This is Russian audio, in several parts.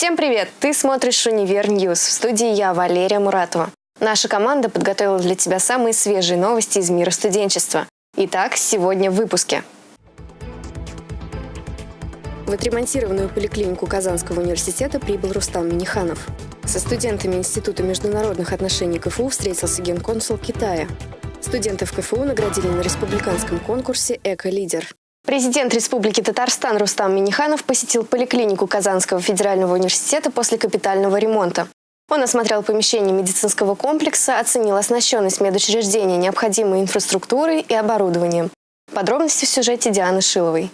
Всем привет! Ты смотришь «Универ Ньюс». В студии я, Валерия Муратова. Наша команда подготовила для тебя самые свежие новости из мира студенчества. Итак, сегодня в выпуске. В отремонтированную поликлинику Казанского университета прибыл Рустам Миниханов. Со студентами Института международных отношений КФУ встретился генконсул Китая. Студентов КФУ наградили на республиканском конкурсе «Эко-лидер». Президент Республики Татарстан Рустам Миниханов посетил поликлинику Казанского федерального университета после капитального ремонта. Он осмотрел помещение медицинского комплекса, оценил оснащенность медучреждения необходимой инфраструктурой и оборудованием. Подробности в сюжете Дианы Шиловой.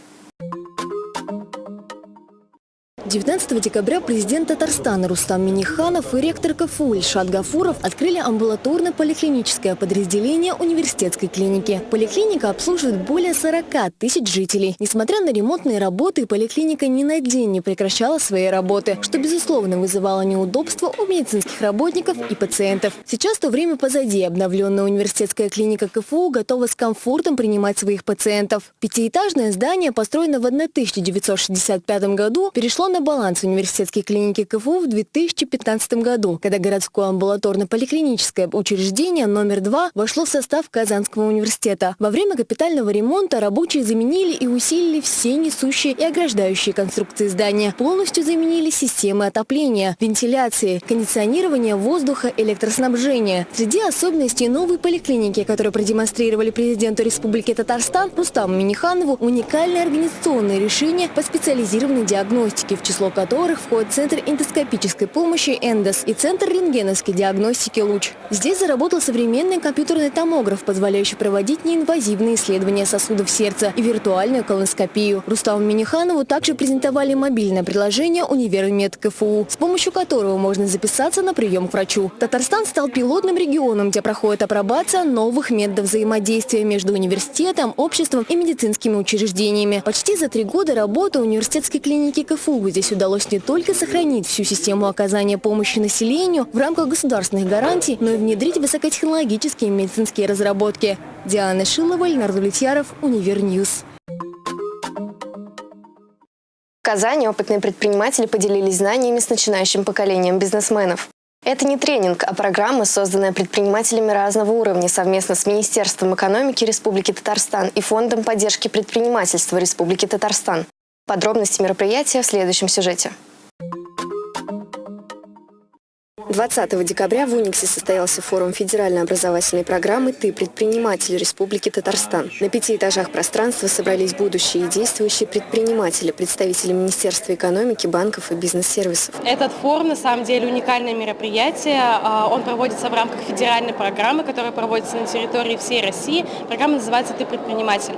19 декабря президент Татарстана Рустам Миниханов и ректор КФУ Ильшат Гафуров открыли амбулаторно-поликлиническое подразделение университетской клиники. Поликлиника обслуживает более 40 тысяч жителей. Несмотря на ремонтные работы, поликлиника ни на день не прекращала своей работы, что, безусловно, вызывало неудобства у медицинских работников и пациентов. Сейчас то время позади. Обновленная университетская клиника КФУ готова с комфортом принимать своих пациентов. Пятиэтажное здание, построено в 1965 году, перешло на баланс университетской клиники КФУ в 2015 году, когда городское амбулаторно-поликлиническое учреждение номер 2 вошло в состав Казанского университета. Во время капитального ремонта рабочие заменили и усилили все несущие и ограждающие конструкции здания. Полностью заменили системы отопления, вентиляции, кондиционирования воздуха, электроснабжения. Среди особенностей новой поликлиники, которые продемонстрировали президенту Республики Татарстан Рустаму Миниханову, уникальное организационное решение по специализированной диагностике, в число которых входит Центр эндоскопической помощи «Эндос» и Центр рентгеновской диагностики «Луч». Здесь заработал современный компьютерный томограф, позволяющий проводить неинвазивные исследования сосудов сердца и виртуальную колоноскопию. Руставу Миниханову также презентовали мобильное приложение «Универмед КФУ», с помощью которого можно записаться на прием к врачу. Татарстан стал пилотным регионом, где проходит апробация новых методов взаимодействия между университетом, обществом и медицинскими учреждениями. Почти за три года работы университетской клиники КФУ здесь удалось не только сохранить всю систему оказания помощи населению в рамках государственных гарантий, но и внедрить высокотехнологические медицинские разработки. Диана Шилова, Леонард Влетьяров, Универньюз. В Казани опытные предприниматели поделились знаниями с начинающим поколением бизнесменов. Это не тренинг, а программа, созданная предпринимателями разного уровня совместно с Министерством экономики Республики Татарстан и Фондом поддержки предпринимательства Республики Татарстан. Подробности мероприятия в следующем сюжете. 20 декабря в Униксе состоялся форум федеральной образовательной программы «Ты предприниматель Республики Татарстан». На пяти этажах пространства собрались будущие и действующие предприниматели, представители Министерства экономики, банков и бизнес-сервисов. Этот форум на самом деле уникальное мероприятие. А, он проводится в рамках федеральной программы, которая проводится на территории всей России. Программа называется «Ты предприниматель».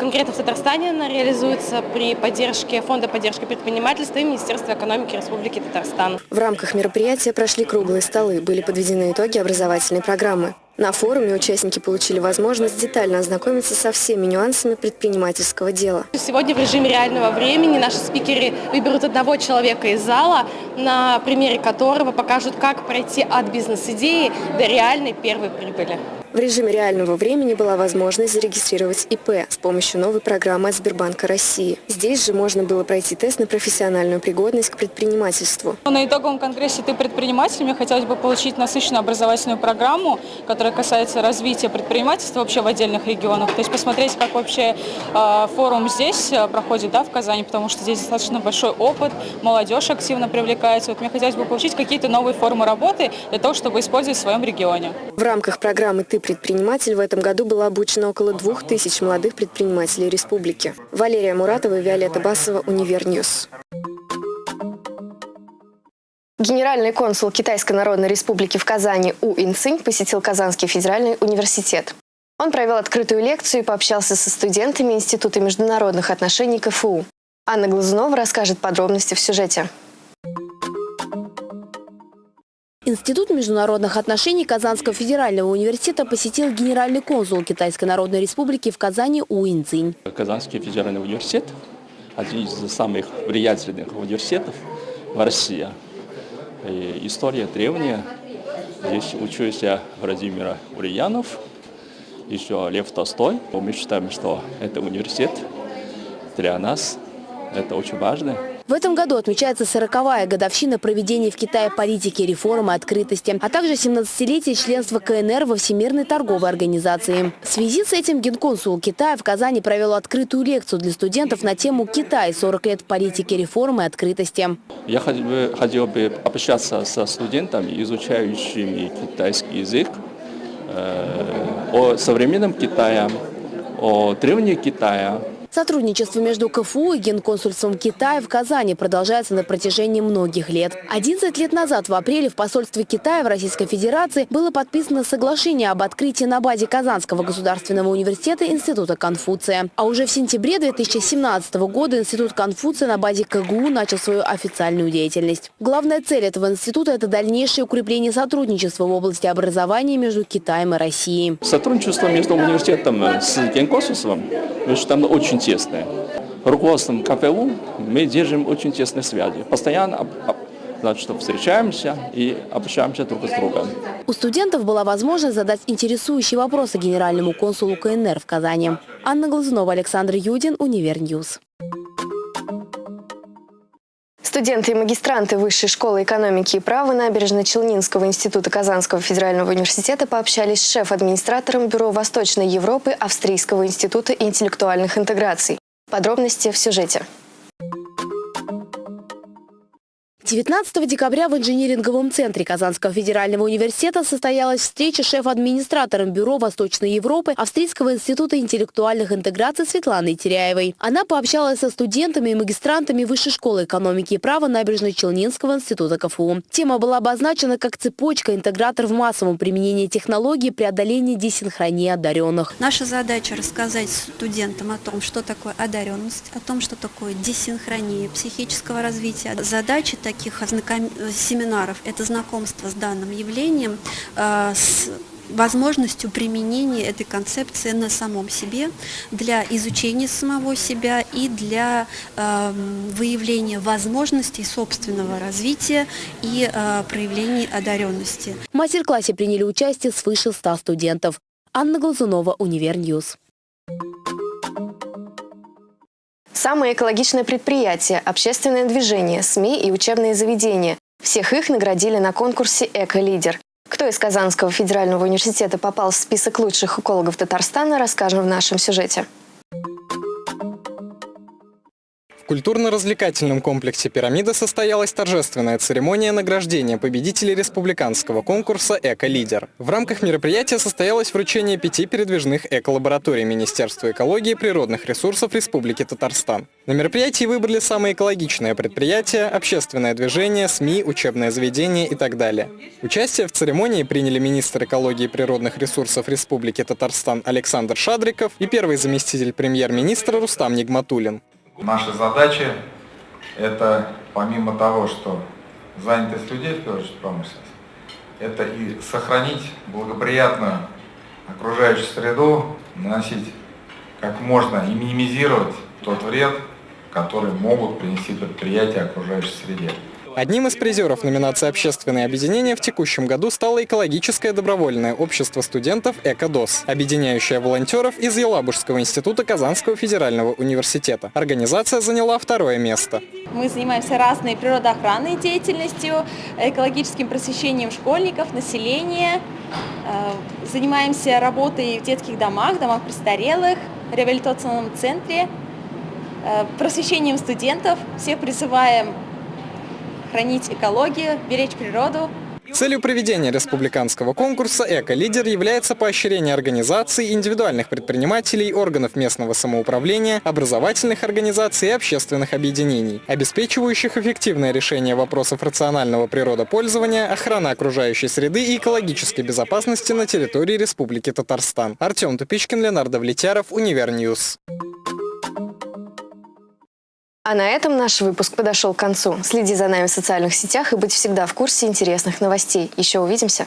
Конкретно в Татарстане она реализуется при поддержке Фонда поддержки предпринимательства и Министерства экономики Республики Татарстан. В рамках мероприятия прошли круглые столы, были подведены итоги образовательной программы. На форуме участники получили возможность детально ознакомиться со всеми нюансами предпринимательского дела. Сегодня в режиме реального времени наши спикеры выберут одного человека из зала, на примере которого покажут, как пройти от бизнес-идеи до реальной первой прибыли. В режиме реального времени была возможность зарегистрировать ИП с помощью новой программы от Сбербанка России. Здесь же можно было пройти тест на профессиональную пригодность к предпринимательству. На итоговом конгрессе «Ты предприниматель» мне хотелось бы получить насыщенную образовательную программу, которая касается развития предпринимательства вообще в отдельных регионах. То есть посмотреть, как вообще э, форум здесь э, проходит, да, в Казани, потому что здесь достаточно большой опыт, молодежь активно привлекается. Вот мне хотелось бы получить какие-то новые формы работы для того, чтобы использовать в своем регионе. В рамках программы «Ты предприниматель» в этом году было обучено около двух тысяч молодых предпринимателей республики. Валерия Муратова и Виолетта Басова, Универньюз. Генеральный консул Китайской Народной Республики в Казани У Инцинь посетил Казанский федеральный университет. Он провел открытую лекцию и пообщался со студентами Института международных отношений КФУ. Анна Глазунова расскажет подробности в сюжете. Институт международных отношений Казанского федерального университета посетил генеральный консул Китайской Народной Республики в Казани Уин Цинь. Казанский федеральный университет – один из самых влиятельных университетов в России. И история древняя. Здесь учился Владимир Ульянов, еще Лев Толстой. Мы считаем, что это университет для нас, это очень важно. В этом году отмечается 40-я годовщина проведения в Китае политики, реформы, открытости, а также 17-летие членства КНР во Всемирной торговой организации. В связи с этим генконсул Китая в Казани провел открытую лекцию для студентов на тему «Китай. 40 лет политики, реформы, открытости». Я хотел бы, хотел общаться со студентами, изучающими китайский язык, э, о современном Китае, о древнем Китае, Сотрудничество между КФУ и Генконсульством Китая в Казани продолжается на протяжении многих лет. 11 лет назад, в апреле, в посольстве Китая в Российской Федерации было подписано соглашение об открытии на базе Казанского государственного университета Института Конфуция. А уже в сентябре 2017 года Институт Конфуция на базе КГУ начал свою официальную деятельность. Главная цель этого института – это дальнейшее укрепление сотрудничества в области образования между Китаем и Россией. Сотрудничество между университетом с Генконсульством, мы считаем, очень тесное. Руководством КФУ мы держим очень тесные связи. Постоянно значит, встречаемся и общаемся друг с другом. У студентов была возможность задать интересующие вопросы генеральному консулу КНР в Казани. Анна Глазунова, Александр Юдин, Универньюз. Студенты и магистранты Высшей школы экономики и права Набережно-Челнинского института Казанского федерального университета пообщались с шеф-администратором Бюро Восточной Европы Австрийского института интеллектуальных интеграций. Подробности в сюжете. 19 декабря в инжиниринговом центре Казанского федерального университета состоялась встреча шеф-администратором Бюро Восточной Европы Австрийского института интеллектуальных интеграций Светланой Теряевой. Она пообщалась со студентами и магистрантами Высшей школы экономики и права Набережно-Челнинского института КФУ. Тема была обозначена как цепочка интегратор в массовом применении технологий преодоления десинхронии одаренных. Наша задача рассказать студентам о том, что такое одаренность, о том, что такое десинхрония психического развития. Задачи такие таких семинаров – это знакомство с данным явлением, э, с возможностью применения этой концепции на самом себе для изучения самого себя и для э, выявления возможностей собственного развития и э, проявления одаренности. В мастер-классе приняли участие свыше 100 студентов. Анна Глазунова, Универ News. Самые экологичные предприятия, общественное движение, СМИ и учебные заведения. Всех их наградили на конкурсе «Эко-лидер». Кто из Казанского федерального университета попал в список лучших экологов Татарстана, расскажем в нашем сюжете. Культурно-развлекательном комплексе «Пирамида» состоялась торжественная церемония награждения победителей республиканского конкурса «Эко-лидер». В рамках мероприятия состоялось вручение пяти передвижных эко-лабораторий Министерства экологии и природных ресурсов Республики Татарстан. На мероприятии выбрали самые экологичные предприятия, общественное движение, СМИ, учебное заведение и так далее. Участие в церемонии приняли министр экологии и природных ресурсов Республики Татарстан Александр Шадриков и первый заместитель премьер-министра Рустам Нигматулин. Наша задача – это помимо того, что занятость людей, в первую очередь промышленность, это и сохранить благоприятную окружающую среду, наносить как можно и минимизировать тот вред, который могут принести предприятия окружающей среде. Одним из призеров номинации «Общественное объединение» в текущем году стало экологическое добровольное общество студентов «Экодос», объединяющее волонтеров из Елабужского института Казанского федерального университета. Организация заняла второе место. Мы занимаемся разной природоохранной деятельностью, экологическим просвещением школьников, населения, э, занимаемся работой в детских домах, домах престарелых, реабилитационном центре, э, просвещением студентов. Всех призываем хранить экологию, беречь природу. Целью проведения республиканского конкурса «Эко-лидер» является поощрение организаций, индивидуальных предпринимателей, органов местного самоуправления, образовательных организаций и общественных объединений, обеспечивающих эффективное решение вопросов рационального природопользования, охраны окружающей среды и экологической безопасности на территории Республики Татарстан. Артем Тупичкин, Ленардо Влетяров, Универ News. А на этом наш выпуск подошел к концу. Следи за нами в социальных сетях и будь всегда в курсе интересных новостей. Еще увидимся.